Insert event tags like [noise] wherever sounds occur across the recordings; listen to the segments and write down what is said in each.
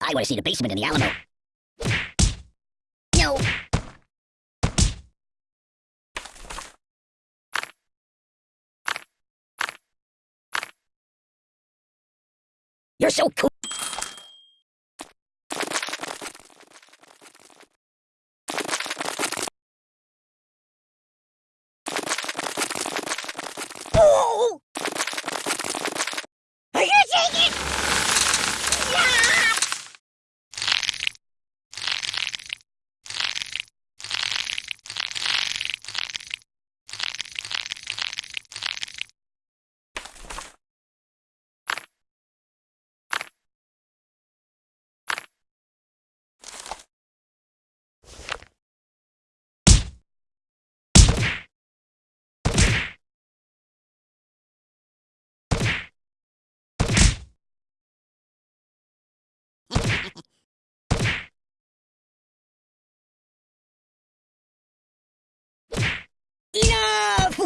I want to see the basement in the Alamo. No. You're so cool. Oh! Are you taking? Yeah!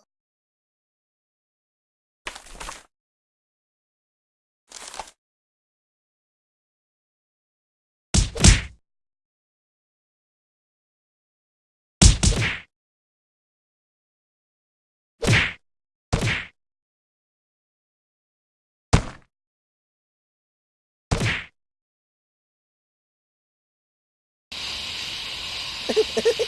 Oh!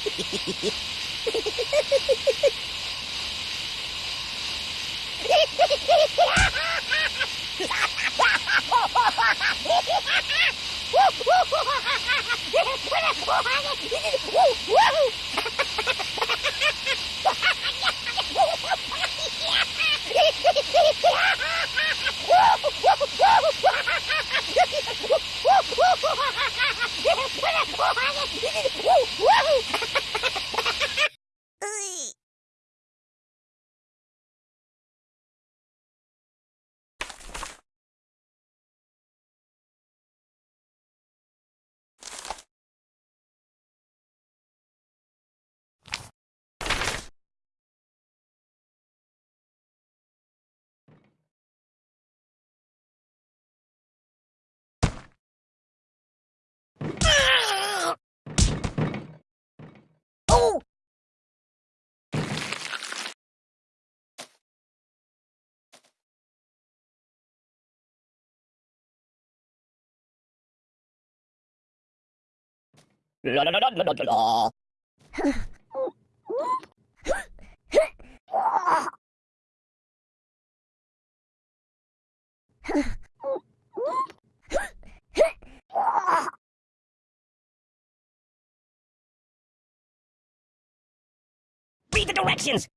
Read the directions!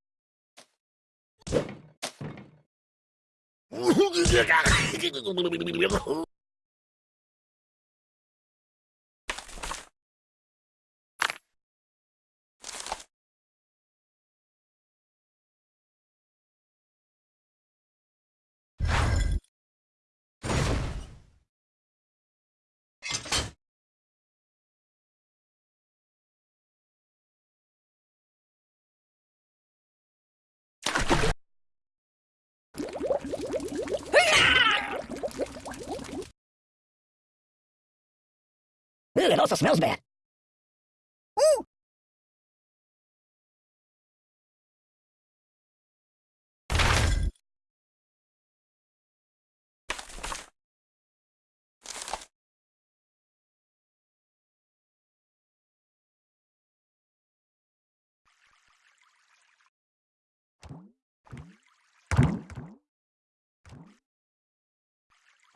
[laughs] Ooh, it also smells bad. Ooh.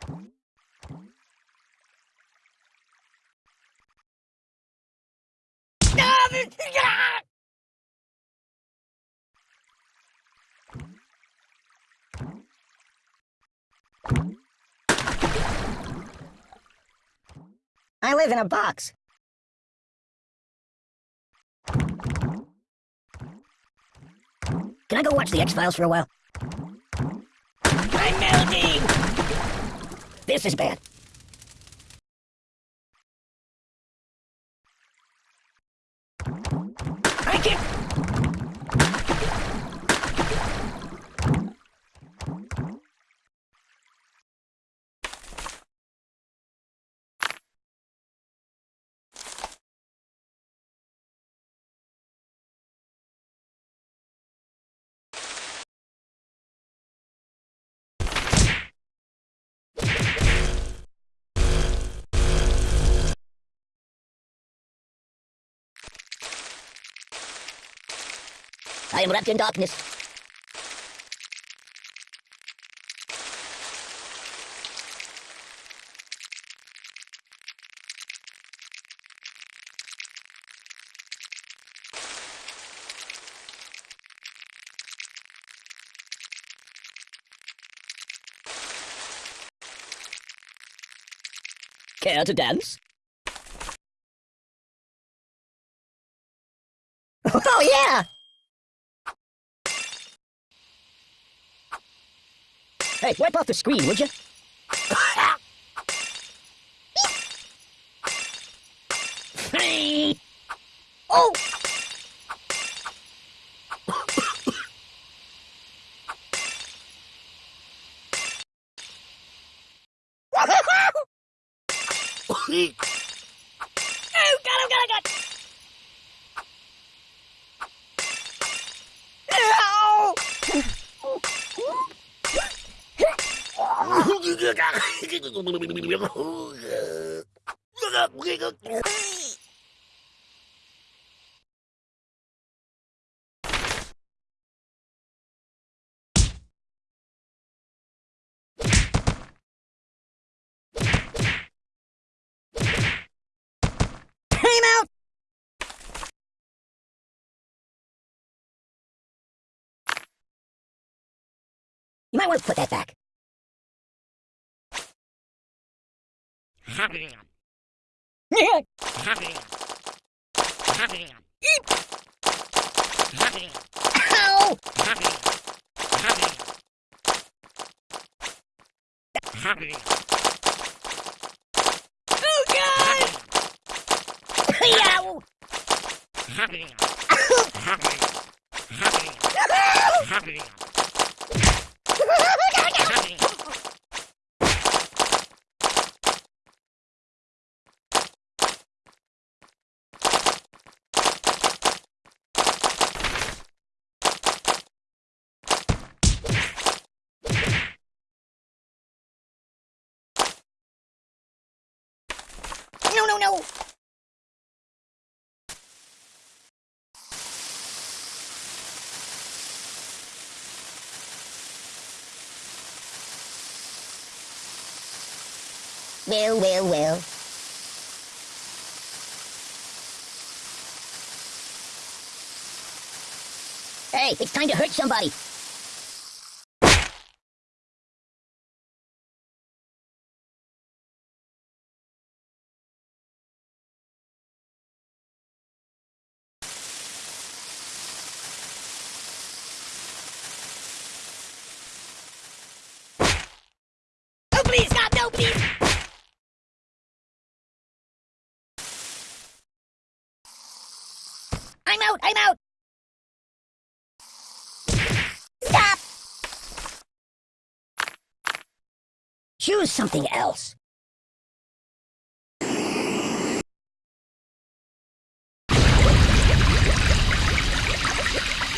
Thank I live in a box. Can I go watch the X-Files for a while? I'm melting! This is bad. I can't... I am wrapped in darkness. Care to dance? Oh, yeah! Hey, wipe off the screen, would you? Oh! oh, [laughs] God, oh, God, oh, God! Ow! Time out! You might want to put that back. Ow! Oh, God! Yow! No, no, no! Well, well, well. Hey, it's time to hurt somebody. No, please, God, no, please! I'm out, I'm out! Stop! Choose something else.